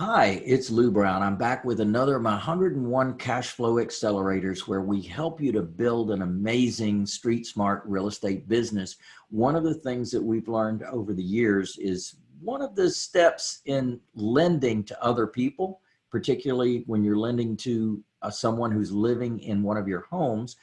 Hi, it's Lou Brown. I'm back with another of my 101 cash flow accelerators where we help you to build an amazing street smart real estate business. One of the things that we've learned over the years is one of the steps in lending to other people, particularly when you're lending to uh, someone who's living in one of your homes,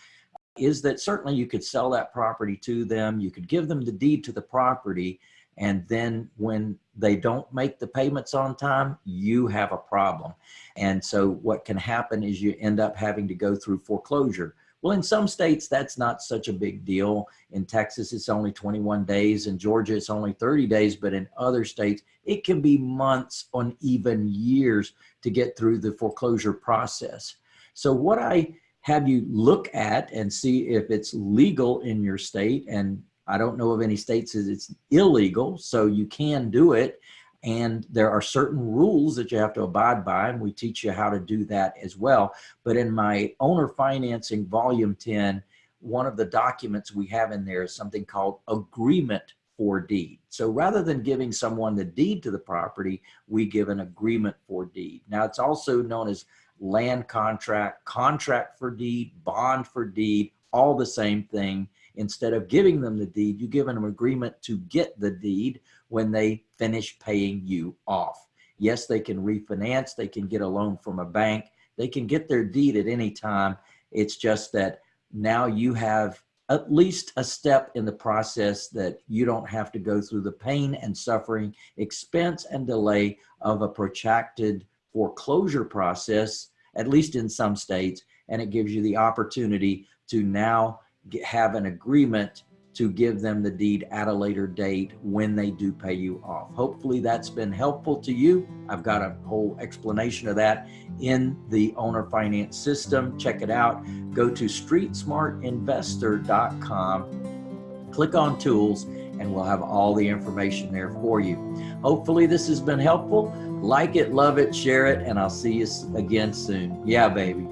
is that certainly you could sell that property to them. You could give them the deed to the property and then when they don't make the payments on time, you have a problem. And so what can happen is you end up having to go through foreclosure. Well, in some states, that's not such a big deal. In Texas, it's only 21 days. In Georgia, it's only 30 days. But in other states, it can be months on even years to get through the foreclosure process. So what I have you look at and see if it's legal in your state and I don't know of any states that it's illegal, so you can do it. And there are certain rules that you have to abide by, and we teach you how to do that as well. But in my owner financing volume 10, one of the documents we have in there is something called agreement for deed. So rather than giving someone the deed to the property, we give an agreement for deed. Now it's also known as land contract, contract for deed, bond for deed, all the same thing instead of giving them the deed, you give them an agreement to get the deed when they finish paying you off. Yes, they can refinance, they can get a loan from a bank, they can get their deed at any time. It's just that now you have at least a step in the process that you don't have to go through the pain and suffering, expense and delay of a protracted foreclosure process, at least in some states, and it gives you the opportunity to now have an agreement to give them the deed at a later date when they do pay you off. Hopefully that's been helpful to you. I've got a whole explanation of that in the owner finance system. Check it out. Go to streetsmartinvestor.com, click on tools, and we'll have all the information there for you. Hopefully this has been helpful. Like it, love it, share it, and I'll see you again soon. Yeah, baby.